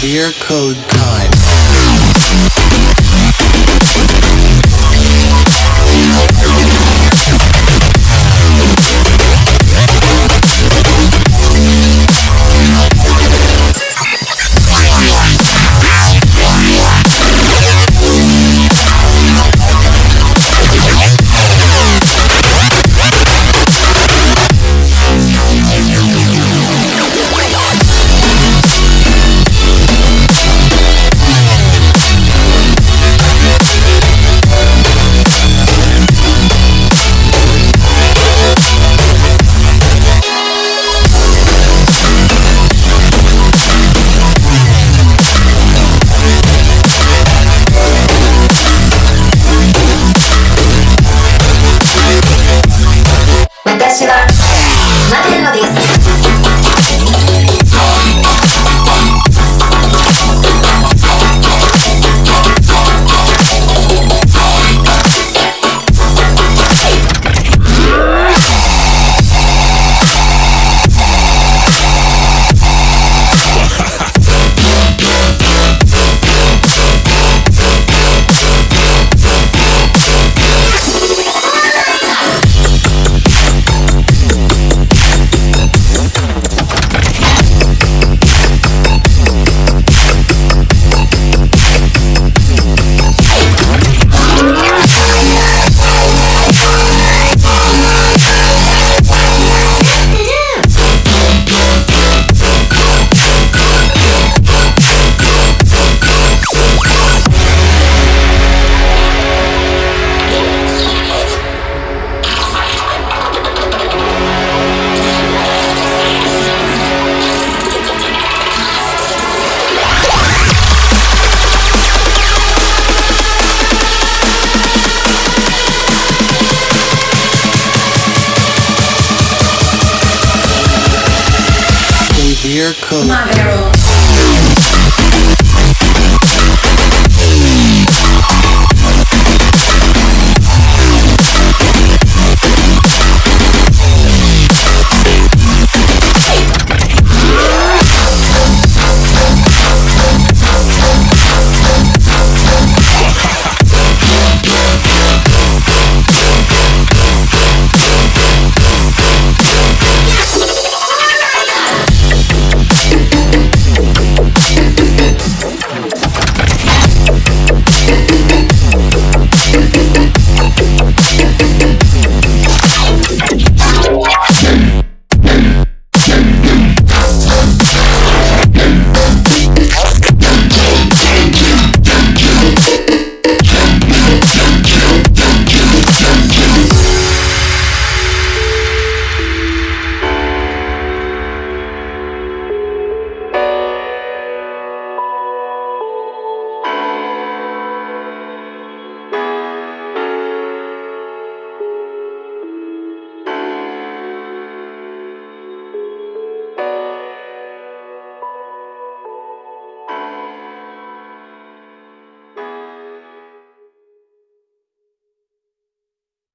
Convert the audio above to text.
Beer code. Code. Mavero